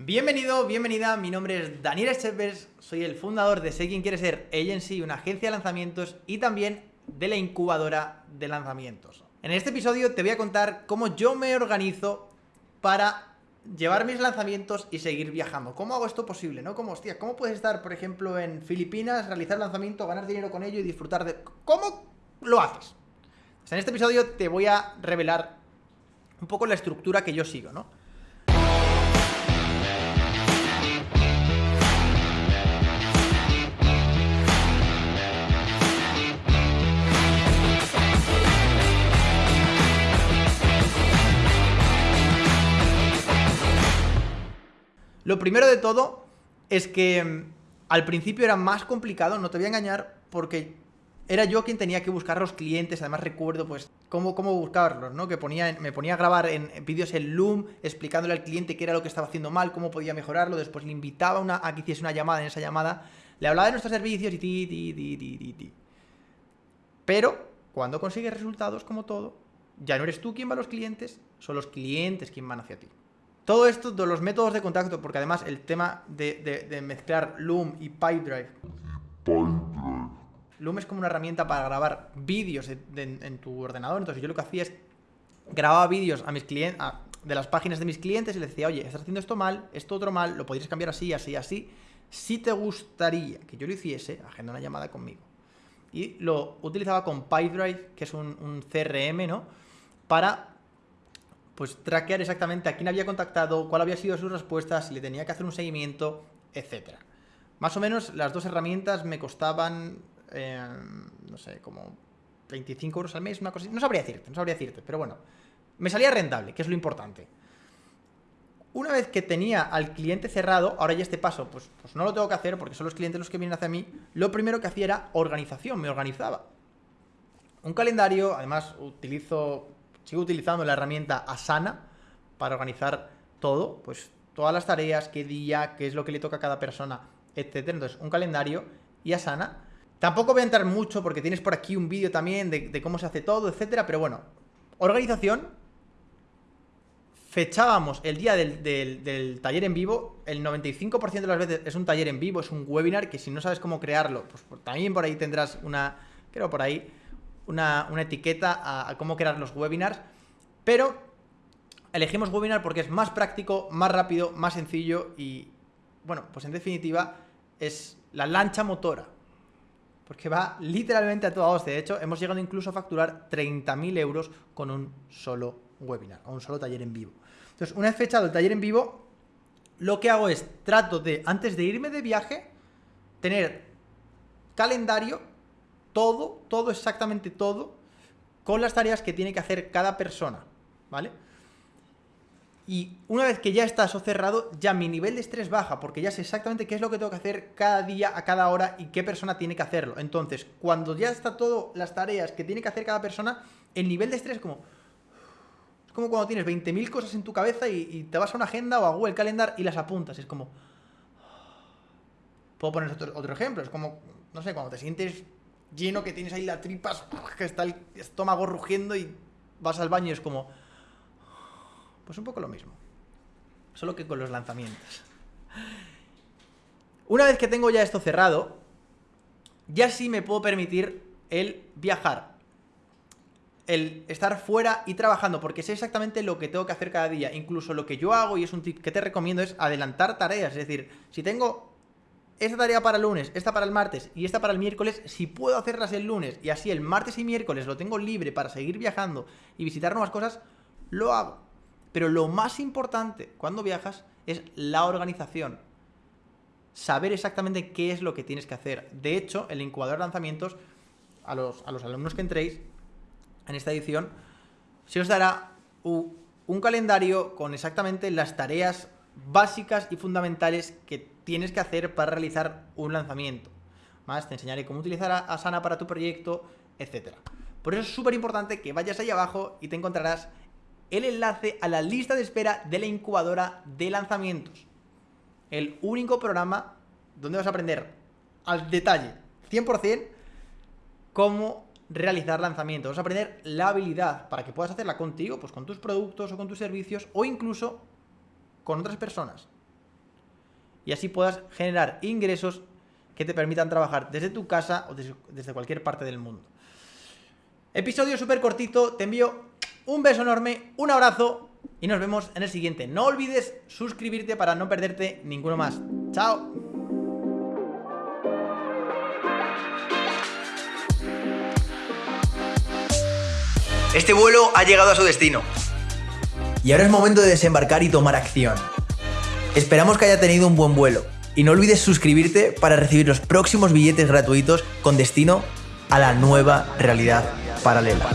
Bienvenido, bienvenida, mi nombre es Daniel Echevers, soy el fundador de Sé Quien Quiere Ser Agency, una agencia de lanzamientos y también de la incubadora de lanzamientos. En este episodio te voy a contar cómo yo me organizo para llevar mis lanzamientos y seguir viajando. ¿Cómo hago esto posible? ¿No? Como, ¿cómo puedes estar, por ejemplo, en Filipinas, realizar lanzamiento, ganar dinero con ello y disfrutar de... ¿Cómo lo haces? en este episodio te voy a revelar un poco la estructura que yo sigo, ¿no? Lo primero de todo es que mm, al principio era más complicado, no te voy a engañar, porque era yo quien tenía que buscar a los clientes, además recuerdo pues cómo, cómo buscarlos, ¿no? Que ponía, me ponía a grabar en, vídeos en Loom explicándole al cliente qué era lo que estaba haciendo mal, cómo podía mejorarlo, después le invitaba una, a que hiciese una llamada, en esa llamada le hablaba de nuestros servicios y ti, ti, ti, ti, ti, ti. Pero cuando consigues resultados como todo, ya no eres tú quien va a los clientes, son los clientes quien van hacia ti. Todo esto de los métodos de contacto, porque además el tema de, mezclar Loom y Pipedrive. Loom es como una herramienta para grabar vídeos en, tu ordenador. Entonces yo lo que hacía es grababa vídeos a mis clientes, de las páginas de mis clientes y les decía, oye, estás haciendo esto mal, esto otro mal, lo podrías cambiar así, así, así. Si te gustaría que yo lo hiciese, agenda una llamada conmigo. Y lo utilizaba con Pipedrive, que es un, un CRM, ¿no? Para pues traquear exactamente a quién había contactado, cuál había sido sus respuestas, si le tenía que hacer un seguimiento, etc. Más o menos las dos herramientas me costaban, eh, no sé, como 25 euros al mes, una cosa No sabría decirte, no sabría decirte, pero bueno, me salía rentable, que es lo importante. Una vez que tenía al cliente cerrado, ahora ya este paso, pues, pues no lo tengo que hacer porque son los clientes los que vienen hacia mí, lo primero que hacía era organización, me organizaba. Un calendario, además utilizo sigo utilizando la herramienta Asana para organizar todo, pues todas las tareas, qué día, qué es lo que le toca a cada persona, etcétera. Entonces, un calendario y Asana. Tampoco voy a entrar mucho porque tienes por aquí un vídeo también de, cómo se hace todo, etcétera, pero bueno, organización. Fechábamos el día del, taller en vivo, el 95% de las veces es un taller en vivo, es un webinar que si no sabes cómo crearlo, pues también por ahí tendrás una, creo por ahí, una, etiqueta a, cómo crear los webinars, pero elegimos webinar porque es más práctico, más rápido, más sencillo y, bueno, pues en definitiva es la lancha motora. Porque va literalmente a todos. De hecho, hemos llegado incluso a facturar 30.000 euros con un solo webinar, o un solo taller en vivo. Entonces, una vez fechado el taller en vivo, lo que hago es, trato de, antes de irme de viaje, tener calendario todo, todo, exactamente todo, con las tareas que tiene que hacer cada persona, ¿vale? Y una vez que ya está eso cerrado, ya mi nivel de estrés baja, porque ya sé exactamente qué es lo que tengo que hacer cada día, a cada hora y qué persona tiene que hacerlo. Entonces, cuando ya está todo las tareas que tiene que hacer cada persona, el nivel de estrés es como... Es como cuando tienes 20.000 cosas en tu cabeza y, te vas a una agenda o a Google Calendar y las apuntas. Es como... Puedo poner otro ejemplo. Es como, no sé, cuando te sientes lleno que tienes ahí las tripas, que está el estómago rugiendo y vas al baño y es como... Pues un poco lo mismo. Solo que con los lanzamientos. Una vez que tengo ya esto cerrado, ya sí me puedo permitir el viajar. El estar fuera y trabajando, porque sé exactamente lo que tengo que hacer cada día. Incluso lo que yo hago, y es un tip que te recomiendo, es adelantar tareas. Es decir, si tengo esta tarea para el lunes, esta para el martes y esta para el miércoles, si puedo hacerlas el lunes y así el martes y miércoles lo tengo libre para seguir viajando y visitar nuevas cosas, lo hago. Pero lo más importante cuando viajas es la organización. Saber exactamente qué es lo que tienes que hacer. De hecho, el incubador de lanzamientos, a los, a los alumnos que entréis en esta edición, se os dará un calendario con exactamente las tareas básicas y fundamentales que tienes que hacer para realizar un lanzamiento. Más te enseñaré cómo utilizar Asana para tu proyecto, etc. Por eso es súper importante que vayas ahí abajo y te encontrarás el enlace a la lista de espera de la incubadora de lanzamientos. El único programa donde vas a aprender al detalle, 100%, cómo realizar lanzamientos. Vas a aprender la habilidad para que puedas hacerla contigo, pues con tus productos o con tus servicios o incluso con otras personas. Y así puedas generar ingresos que te permitan trabajar desde tu casa o desde, cualquier parte del mundo. Episodio súper cortito, te envío un beso enorme, un abrazo y nos vemos en el siguiente. No olvides suscribirte para no perderte ninguno más. ¡Chao! Este vuelo ha llegado a su destino. Y ahora es momento de desembarcar y tomar acción. Esperamos que haya tenido un buen vuelo y no olvides suscribirte para recibir los próximos billetes gratuitos con destino a la nueva realidad paralela.